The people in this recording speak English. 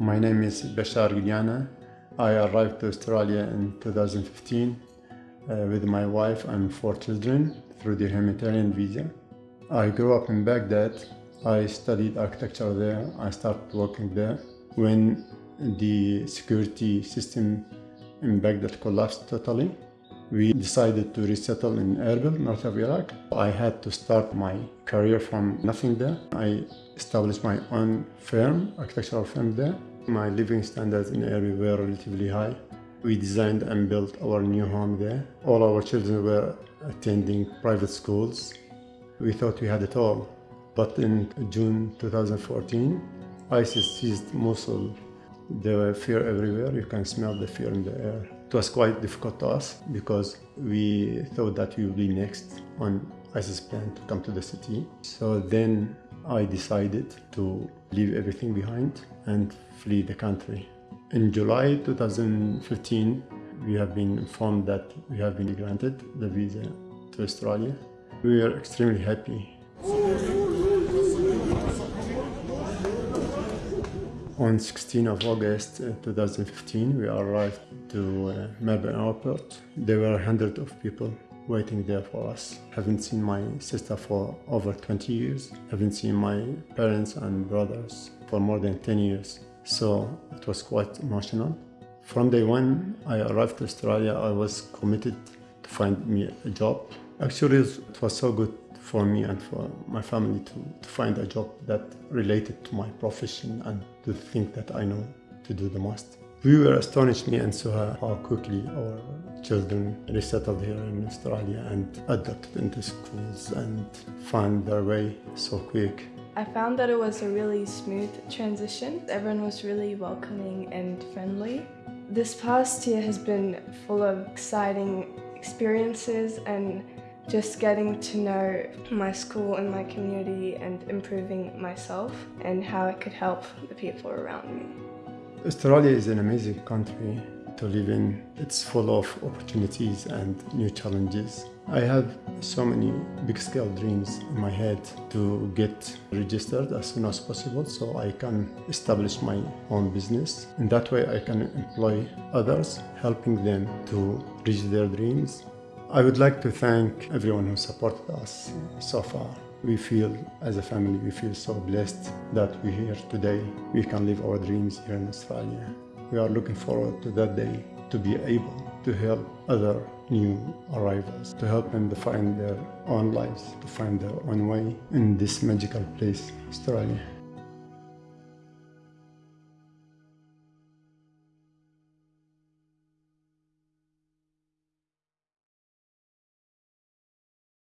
My name is Bashar Guliana. I arrived to Australia in 2015 uh, with my wife and four children through the humanitarian visa. I grew up in Baghdad. I studied architecture there. I started working there. When the security system in Baghdad collapsed totally, we decided to resettle in Erbil, north of Iraq. I had to start my career from nothing there. I established my own firm, architectural firm there. My living standards in Erbil were relatively high. We designed and built our new home there. All our children were attending private schools. We thought we had it all. But in June 2014, ISIS seized Mosul. There were fear everywhere. You can smell the fear in the air. It was quite difficult to us because we thought that we would be next on ISIS plan to come to the city. So then I decided to leave everything behind and flee the country. In July 2015, we have been informed that we have been granted the visa to Australia. We are extremely happy. On 16 of August uh, 2015, we arrived to uh, Melbourne Airport. There were hundreds of people waiting there for us. Haven't seen my sister for over 20 years. Haven't seen my parents and brothers for more than 10 years. So it was quite emotional. From day one I arrived to Australia, I was committed to find me a job. Actually, it was so good for me and for my family to, to find a job that related to my profession and to think that I know to do the most. We were astonished, me and Suha, how quickly our children resettled here in Australia and adapted into schools and found their way so quick. I found that it was a really smooth transition. Everyone was really welcoming and friendly. This past year has been full of exciting experiences and just getting to know my school and my community and improving myself and how I could help the people around me. Australia is an amazing country to live in. It's full of opportunities and new challenges. I have so many big scale dreams in my head to get registered as soon as possible so I can establish my own business. In that way I can employ others, helping them to reach their dreams I would like to thank everyone who supported us so far. We feel, as a family, we feel so blessed that we're here today. We can live our dreams here in Australia. We are looking forward to that day to be able to help other new arrivals, to help them to find their own lives, to find their own way in this magical place, Australia.